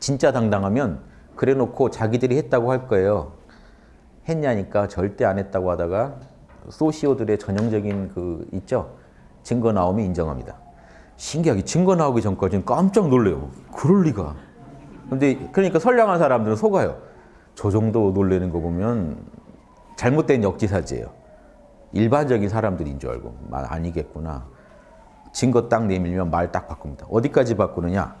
진짜 당당하면 그래 놓고 자기들이 했다고 할 거예요. 했냐니까 절대 안 했다고 하다가 소시오들의 전형적인 그 있죠. 증거 나오면 인정합니다. 신기하게 증거 나오기 전까지는 깜짝 놀래요. 그럴 리가. 근데 그러니까 선량한 사람들은 속아요. 저 정도 놀래는 거 보면 잘못된 역지사지예요. 일반적인 사람들인 줄 알고 말 아니겠구나. 증거 딱 내밀면 말 딱 바꿉니다. 어디까지 바꾸느냐?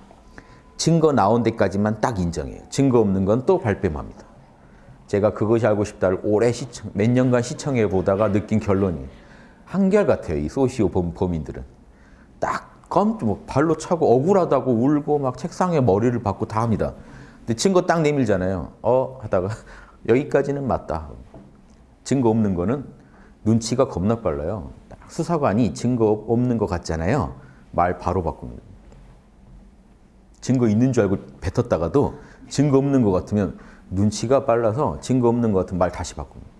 증거 나온 데까지만 딱 인정해요. 증거 없는 건 또 발뺌합니다. 제가 그것이 알고 싶다를 오래 시청, 몇 년간 시청해 보다가 느낀 결론이 한결같아요. 이 소시오 범, 범인들은. 딱 깜짝 뭐 발로 차고 억울하다고 울고 막 책상에 머리를 박고 다 합니다. 근데 증거 딱 내밀잖아요. 어 하다가 여기까지는 맞다. 증거 없는 거는 눈치가 겁나 빨라요. 딱 수사관이 증거 없는 것 같잖아요. 말 바로 바꿉니다. 증거 있는 줄 알고 뱉었다가도 증거 없는 것 같으면 눈치가 빨라서 증거 없는 것 같으면 말 다시 바꿉니다.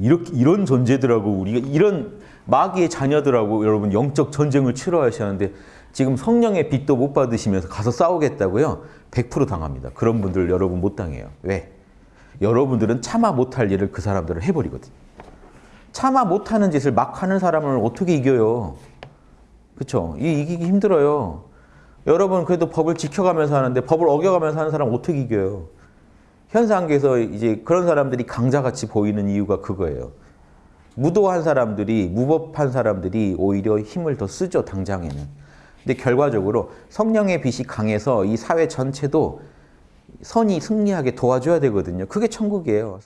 이렇게 이런 존재들하고 우리가 이런 마귀의 자녀들하고 여러분 영적 전쟁을 치러하시는데 지금 성령의 빛도 못 받으시면서 가서 싸우겠다고요? 100% 당합니다. 그런 분들 여러분 못 당해요. 왜? 여러분들은 참아 못할 일을 그 사람들은 해버리거든요. 참아 못하는 짓을 막 하는 사람을 어떻게 이겨요? 그렇죠? 이기기 힘들어요. 여러분 그래도 법을 지켜가면서 하는데 법을 어겨가면서 하는 사람 어떻게 이겨요? 현상계에서 이제 그런 사람들이 강자같이 보이는 이유가 그거예요. 무도한 사람들이 무법한 사람들이 오히려 힘을 더 쓰죠 당장에는. 근데 결과적으로 성령의 빛이 강해서 이 사회 전체도 선이 승리하게 도와줘야 되거든요. 그게 천국이에요.